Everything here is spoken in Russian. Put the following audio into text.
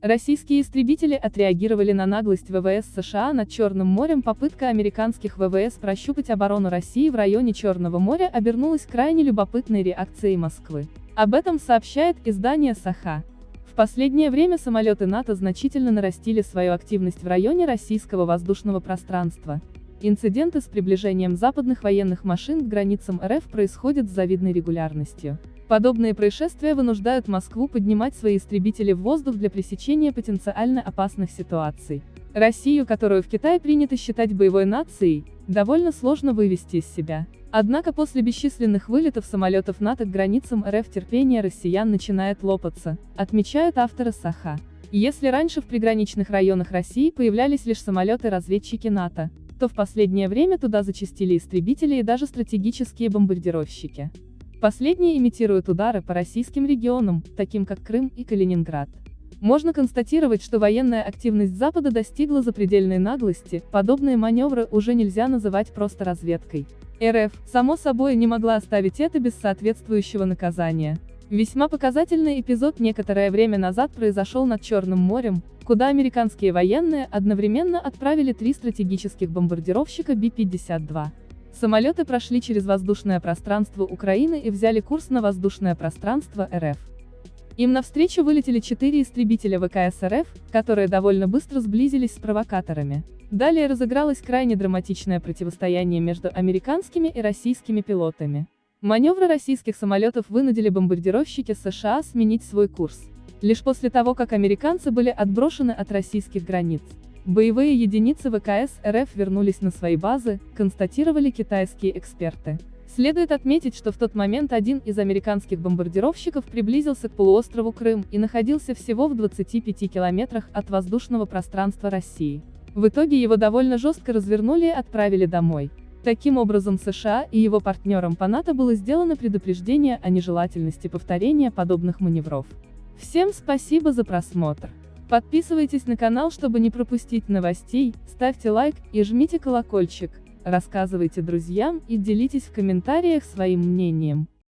Российские истребители отреагировали на наглость ВВС США над Черным морем. Попытка американских ВВС прощупать оборону России в районе Черного моря обернулась крайне любопытной реакцией Москвы. Об этом сообщает издание Саха. В последнее время самолеты НАТО значительно нарастили свою активность в районе российского воздушного пространства. Инциденты с приближением западных военных машин к границам РФ происходят с завидной регулярностью. Подобные происшествия вынуждают Москву поднимать свои истребители в воздух для пресечения потенциально опасных ситуаций. Россию, которую в Китае принято считать боевой нацией, довольно сложно вывести из себя. Однако после бесчисленных вылетов самолетов НАТО к границам РФ терпение россиян начинает лопаться, отмечают авторы Саха. Если раньше в приграничных районах России появлялись лишь самолеты-разведчики НАТО, то в последнее время туда зачастили истребители и даже стратегические бомбардировщики. Последние имитируют удары по российским регионам, таким как Крым и Калининград. Можно констатировать, что военная активность Запада достигла запредельной наглости, подобные маневры уже нельзя называть просто разведкой. РФ, само собой, не могла оставить это без соответствующего наказания. Весьма показательный эпизод некоторое время назад произошел над Черным морем, куда американские военные одновременно отправили три стратегических бомбардировщика Би-52. Самолеты прошли через воздушное пространство Украины и взяли курс на воздушное пространство РФ. Им навстречу вылетели четыре истребителя ВКС РФ, которые довольно быстро сблизились с провокаторами. Далее разыгралось крайне драматичное противостояние между американскими и российскими пилотами. Маневры российских самолетов вынудили бомбардировщики США сменить свой курс. Лишь после того, как американцы были отброшены от российских границ. Боевые единицы ВКС РФ вернулись на свои базы, констатировали китайские эксперты. Следует отметить, что в тот момент один из американских бомбардировщиков приблизился к полуострову Крым и находился всего в 25 километрах от воздушного пространства России. В итоге его довольно жестко развернули и отправили домой. Таким образом США и его партнерам по НАТО было сделано предупреждение о нежелательности повторения подобных маневров. Всем спасибо за просмотр. Подписывайтесь на канал, чтобы не пропустить новостей, ставьте лайк и жмите колокольчик, рассказывайте друзьям и делитесь в комментариях своим мнением.